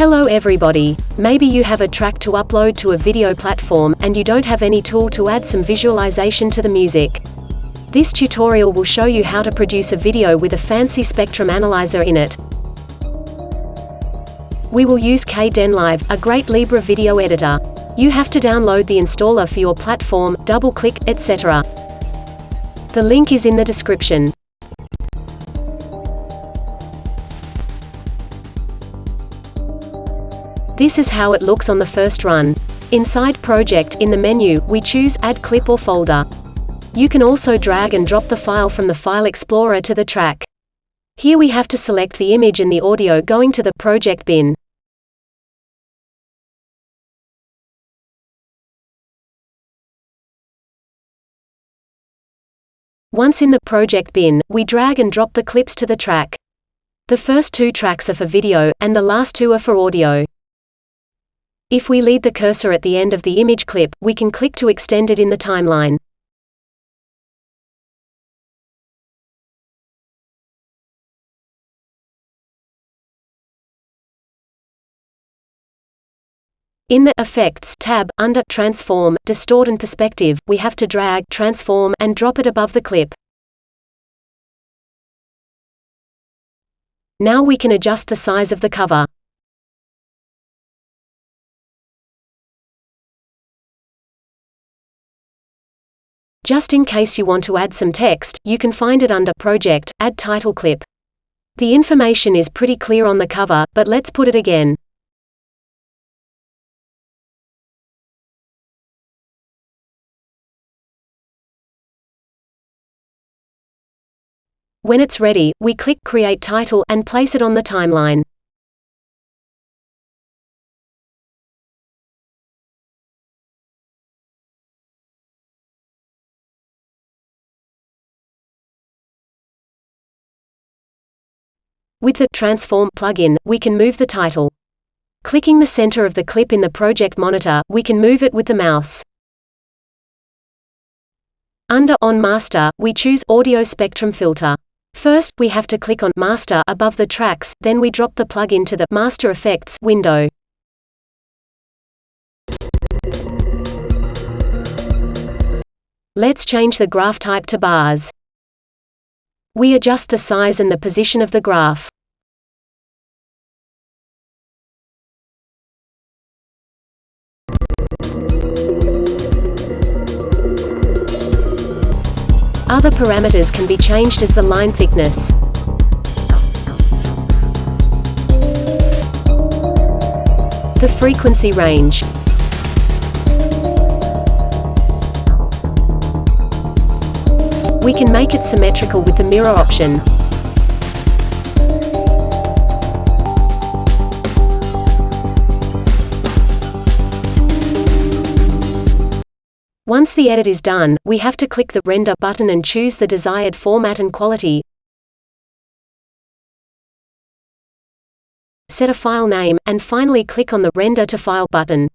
Hello everybody. Maybe you have a track to upload to a video platform, and you don't have any tool to add some visualization to the music. This tutorial will show you how to produce a video with a fancy spectrum analyzer in it. We will use Kdenlive, a great Libre video editor. You have to download the installer for your platform, double-click, etc. The link is in the description. This is how it looks on the first run. Inside Project, in the menu, we choose Add Clip or Folder. You can also drag and drop the file from the File Explorer to the track. Here we have to select the image and the audio going to the project bin. Once in the project bin, we drag and drop the clips to the track. The first two tracks are for video, and the last two are for audio. If we lead the cursor at the end of the image clip, we can click to extend it in the timeline. In the Effects tab, under Transform, Distort and Perspective, we have to drag, transform, and drop it above the clip. Now we can adjust the size of the cover. Just in case you want to add some text, you can find it under Project, Add Title Clip. The information is pretty clear on the cover, but let's put it again. When it's ready, we click Create Title and place it on the timeline. With the Transform plugin, we can move the title. Clicking the center of the clip in the project monitor, we can move it with the mouse. Under On Master, we choose Audio Spectrum Filter. First, we have to click on Master above the tracks, then we drop the plugin to the Master Effects window. Let's change the graph type to bars. We adjust the size and the position of the graph. Other parameters can be changed as the line thickness. The frequency range. We can make it symmetrical with the mirror option. Once the edit is done, we have to click the Render button and choose the desired format and quality. Set a file name, and finally click on the Render to File button.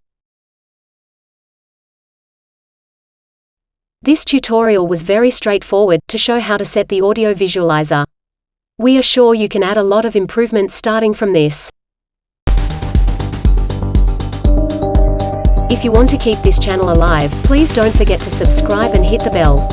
This tutorial was very straightforward, to show how to set the audio visualizer. We are sure you can add a lot of improvements starting from this. If you want to keep this channel alive, please don't forget to subscribe and hit the bell.